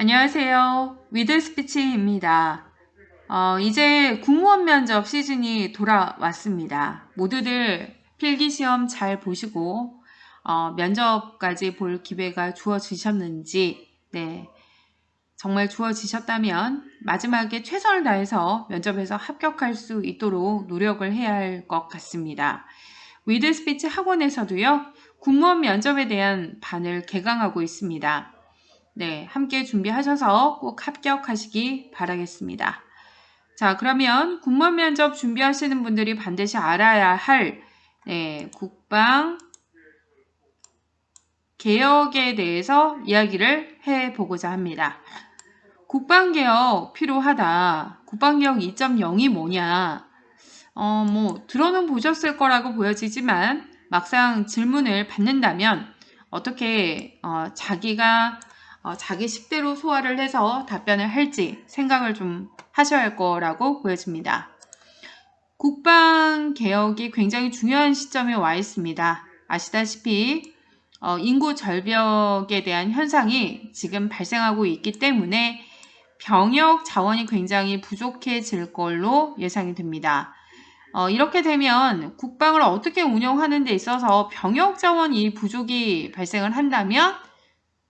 안녕하세요. 위드스피치입니다. 어, 이제 공무원 면접 시즌이 돌아왔습니다. 모두들 필기시험 잘 보시고 어, 면접까지 볼 기회가 주어지셨는지 네, 정말 주어지셨다면 마지막에 최선을 다해서 면접에서 합격할 수 있도록 노력을 해야 할 것 같습니다. 위드스피치 학원에서도요. 공무원 면접에 대한 반을 개강하고 있습니다. 네, 함께 준비하셔서 꼭 합격하시기 바라겠습니다. 자, 그러면 군무원 면접 준비하시는 분들이 반드시 알아야 할 네, 국방 개혁에 대해서 이야기를 해보고자 합니다. 국방개혁 필요하다. 국방개혁 2.0이 뭐냐? 어, 뭐, 들어는 보셨을 거라고 보여지지만 막상 질문을 받는다면 어떻게 어, 자기가 어, 자기 식대로 소화를 해서 답변을 할지 생각을 좀 하셔야 할 거라고 보여집니다. 국방 개혁이 굉장히 중요한 시점에 와 있습니다. 아시다시피 어, 인구 절벽에 대한 현상이 지금 발생하고 있기 때문에 병역 자원이 굉장히 부족해질 걸로 예상이 됩니다. 어, 이렇게 되면 국방을 어떻게 운영하는 데 있어서 병역 자원이 부족이 발생을 한다면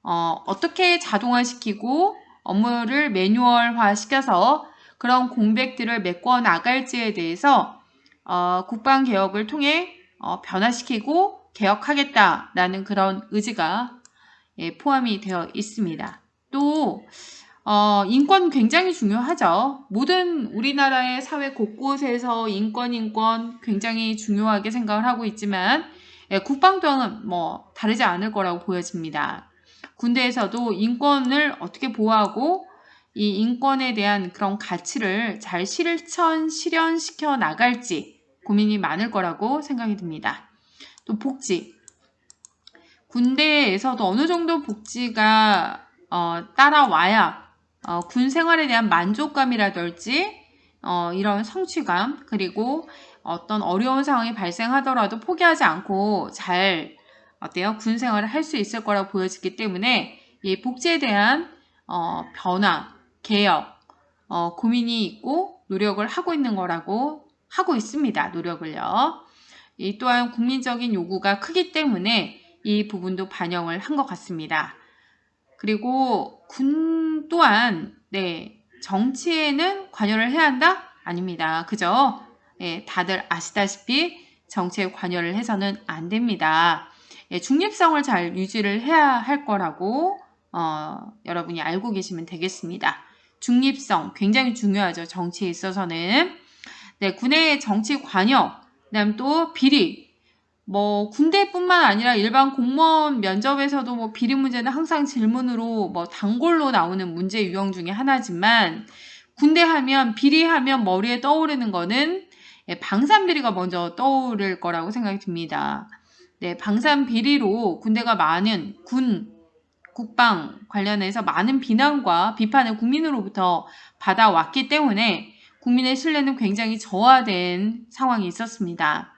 어, 어떻게 자동화시키고 업무를 매뉴얼화 시켜서 그런 공백들을 메꿔 나갈지에 대해서 어, 국방 개혁을 통해 어, 변화시키고 개혁하겠다라는 그런 의지가 예, 포함이 되어 있습니다. 또 어, 인권 굉장히 중요하죠. 모든 우리나라의 사회 곳곳에서 인권, 인권 굉장히 중요하게 생각을 하고 있지만 예, 국방 또한 뭐 다르지 않을 거라고 보여집니다. 군대에서도 인권을 어떻게 보호하고 이 인권에 대한 그런 가치를 잘 실천, 실현시켜 나갈지 고민이 많을 거라고 생각이 듭니다. 또 복지. 군대에서도 어느 정도 복지가 어, 따라와야 어, 군 생활에 대한 만족감이라든지 어, 이런 성취감 그리고 어떤 어려운 상황이 발생하더라도 포기하지 않고 잘 어때요? 군 생활을 할 수 있을 거라고 보여지기 때문에 이 복지에 대한 어, 변화, 개혁, 어, 고민이 있고 노력을 하고 있는 거라고 하고 있습니다. 노력을요. 이 또한 국민적인 요구가 크기 때문에 이 부분도 반영을 한 것 같습니다. 그리고 군 또한 네 정치에는 관여를 해야 한다? 아닙니다. 그죠? 네, 다들 아시다시피 정치에 관여를 해서는 안 됩니다. 예, 중립성을 잘 유지를 해야 할 거라고 어, 여러분이 알고 계시면 되겠습니다. 중립성 굉장히 중요하죠. 정치에 있어서는. 네, 군의 정치 관여, 그다음 또 비리. 뭐 군대뿐만 아니라 일반 공무원 면접에서도 뭐 비리 문제는 항상 질문으로 뭐 단골로 나오는 문제 유형 중에 하나지만 군대 하면 비리 하면 머리에 떠오르는 거는 예, 방산 비리가 먼저 떠오를 거라고 생각이 듭니다. 네, 방산 비리로 군대가 많은 군, 국방 관련해서 많은 비난과 비판을 국민으로부터 받아왔기 때문에 국민의 신뢰는 굉장히 저하된 상황이 있었습니다.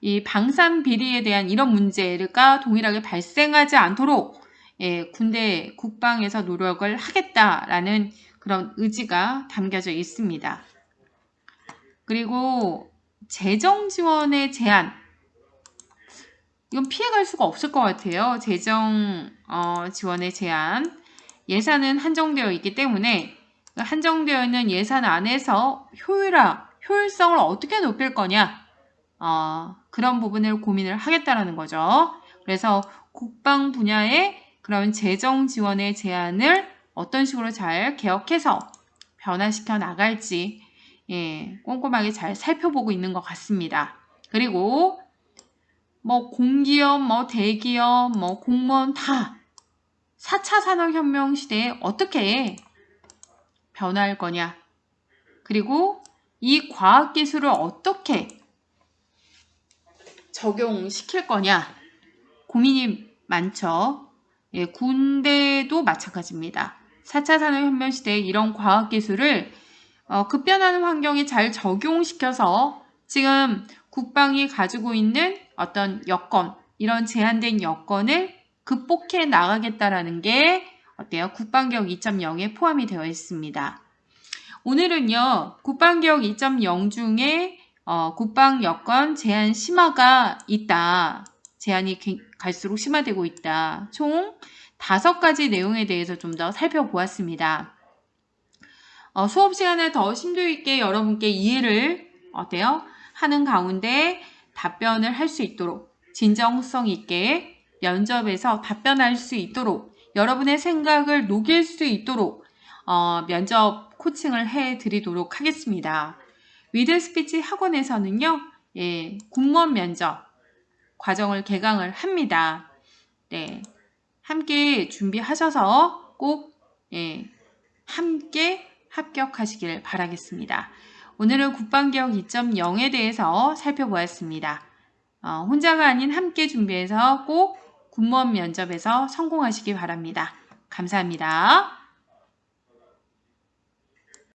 이 방산 비리에 대한 이런 문제가 동일하게 발생하지 않도록 예, 군대 국방에서 노력을 하겠다라는 그런 의지가 담겨져 있습니다. 그리고 재정 지원의 제한 이건 피해갈 수가 없을 것 같아요. 재정 어, 지원의 제한. 예산은 한정되어 있기 때문에 한정되어 있는 예산 안에서 효율화, 효율성을 어떻게 높일 거냐 어, 그런 부분을 고민을 하겠다라는 거죠. 그래서 국방 분야의 그런 재정 지원의 제한을 어떤 식으로 잘 개혁해서 변화시켜 나갈지 예, 꼼꼼하게 잘 살펴보고 있는 것 같습니다. 그리고 뭐 공기업, 뭐 대기업, 뭐 공무원 다 4차 산업혁명 시대에 어떻게 변화할 거냐. 그리고 이 과학기술을 어떻게 적용시킬 거냐. 고민이 많죠. 예, 군대도 마찬가지입니다. 4차 산업혁명 시대에 이런 과학기술을 어, 급변하는 환경에 잘 적용시켜서 지금 국방이 가지고 있는 어떤 여건, 이런 제한된 여건을 극복해 나가겠다라는 게 어때요? 국방개혁 2.0에 포함이 되어 있습니다. 오늘은요, 국방개혁 2.0 중에 어, 국방 여건 제한 심화가 있다. 제한이 갈수록 심화되고 있다. 총 다섯 가지 내용에 대해서 좀 더 살펴보았습니다. 어, 수업 시간에 더 심도 있게 여러분께 이해를 어때요? 하는 가운데 답변을 할 수 있도록 진정성 있게 면접에서 답변할 수 있도록 여러분의 생각을 녹일 수 있도록 어, 면접 코칭을 해 드리도록 하겠습니다. 위드 스피치 학원에서는요, 예, 공무원 면접 과정을 개강을 합니다. 네. 함께 준비하셔서 꼭, 예, 함께 합격하시길 바라겠습니다. 오늘은 국방개혁 2.0에 대해서 살펴보았습니다. 어, 혼자가 아닌 함께 준비해서 꼭 군무원 면접에서 성공하시기 바랍니다. 감사합니다.